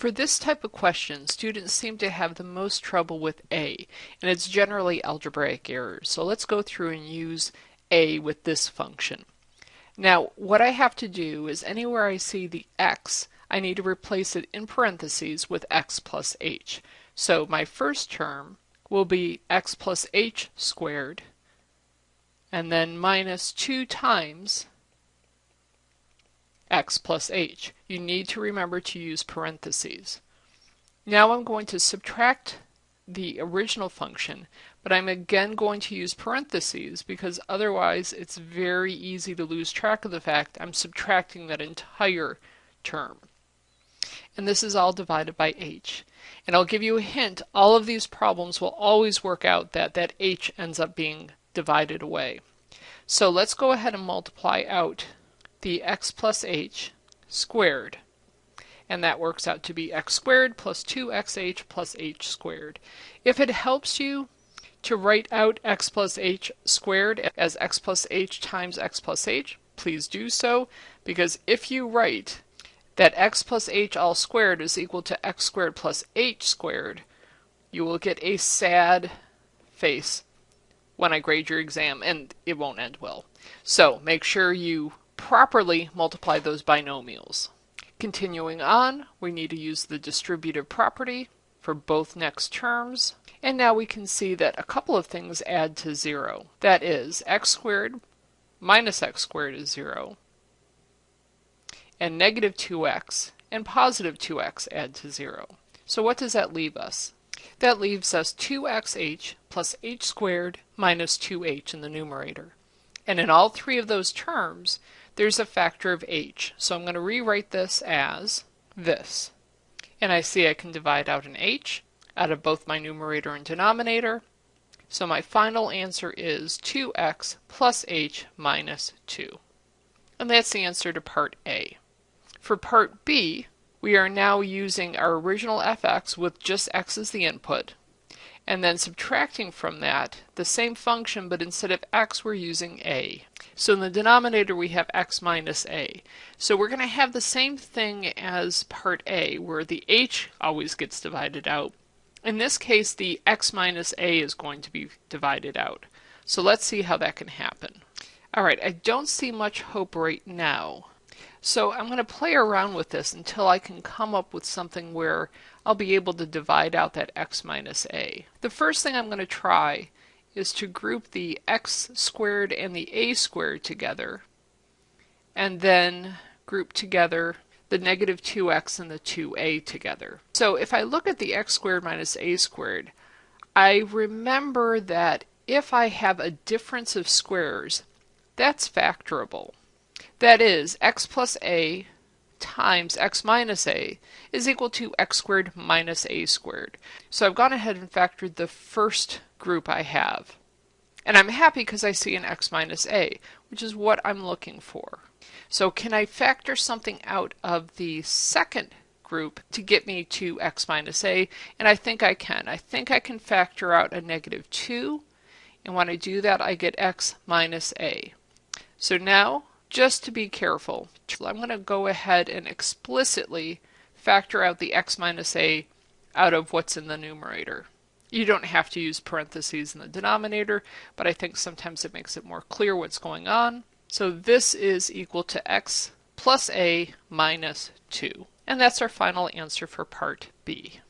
For this type of question, students seem to have the most trouble with A, and it's generally algebraic errors. So let's go through and use A with this function. Now, what I have to do is anywhere I see the x, I need to replace it in parentheses with x plus h. So my first term will be x plus h squared, and then minus 2 times x plus h. You need to remember to use parentheses. Now I'm going to subtract the original function, but I'm again going to use parentheses because otherwise it's very easy to lose track of the fact I'm subtracting that entire term. And this is all divided by h. And I'll give you a hint, all of these problems will always work out that that h ends up being divided away. So let's go ahead and multiply out the x plus h squared. And that works out to be x squared plus 2xh plus h squared. If it helps you to write out x plus h squared as x plus h times x plus h, please do so, because if you write that x plus h all squared is equal to x squared plus h squared, you will get a sad face when I grade your exam, and it won't end well. So make sure you properly multiply those binomials. Continuing on, we need to use the distributive property for both next terms. And now we can see that a couple of things add to 0. That is, x squared minus x squared is 0. And negative 2x and positive 2x add to 0. So what does that leave us? That leaves us 2xh plus h squared minus 2h in the numerator. And in all three of those terms, there's a factor of h. So I'm going to rewrite this as this. And I see I can divide out an h out of both my numerator and denominator. So my final answer is 2x plus h minus 2. And that's the answer to part A. For part B, we are now using our original fx with just x as the input, and then subtracting from that the same function, but instead of x, we're using a. So in the denominator, we have x minus a. So we're going to have the same thing as part A, where the h always gets divided out. In this case, the x minus a is going to be divided out. So let's see how that can happen. All right, I don't see much hope right now. So I'm going to play around with this until I can come up with something where I'll be able to divide out that x minus a. The first thing I'm going to try is to group the x squared and the a squared together and then group together the negative 2x and the 2a together. So if I look at the x squared minus a squared, I remember that if I have a difference of squares, that's factorable. That is, x plus a times x minus a is equal to x squared minus a squared. So I've gone ahead and factored the first group I have. And I'm happy because I see an x minus a, which is what I'm looking for. So can I factor something out of the second group to get me to x minus a? And I think I can. I think I can factor out a negative 2. And when I do that, I get x minus a. So now just to be careful, I'm going to go ahead and explicitly factor out the x minus a out of what's in the numerator. You don't have to use parentheses in the denominator, but I think sometimes it makes it more clear what's going on. So this is equal to x plus a minus 2. And that's our final answer for part B.